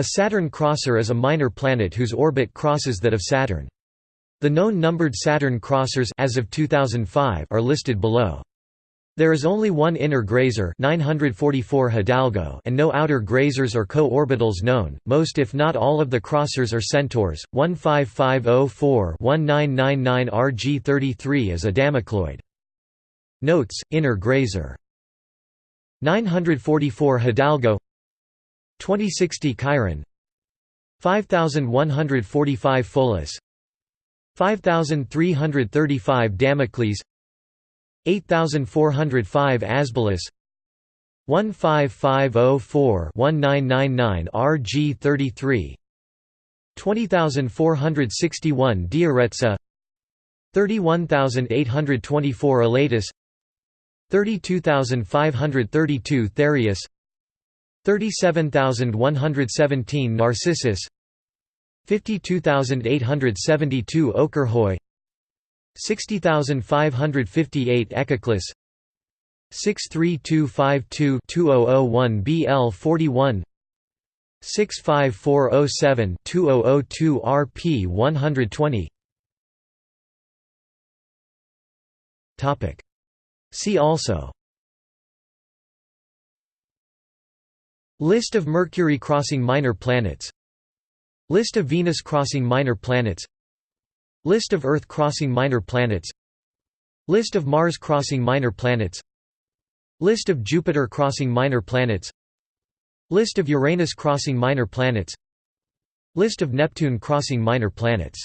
A Saturn crosser is a minor planet whose orbit crosses that of Saturn. The known numbered Saturn crossers as of 2005 are listed below. There is only one inner grazer 944 Hidalgo and no outer grazers or co-orbitals known. Most if not all of the crossers are Centaurs. 15504-1999 RG33 is a Damocloid. Notes: Inner grazer. 944 Hidalgo 2060 Chiron. 5145 Pholus 5335 Damocles. 8405 Asbolus 1550-4-1999 RG33 20461 Dioretsa. 31824 Elatus. 32532 Thereus 37117 Narcissus. 52872 Okyrhoe 60558 Echeclus 63252-2001 BL41 65407-2002 RP 120 Topic. See also List of Mercury crossing minor planets. List of Venus crossing minor planets. List of Earth crossing minor planets. List of Mars crossing minor planets. List of Jupiter crossing minor planets. List of Uranus crossing minor planets. List of Neptune crossing minor planets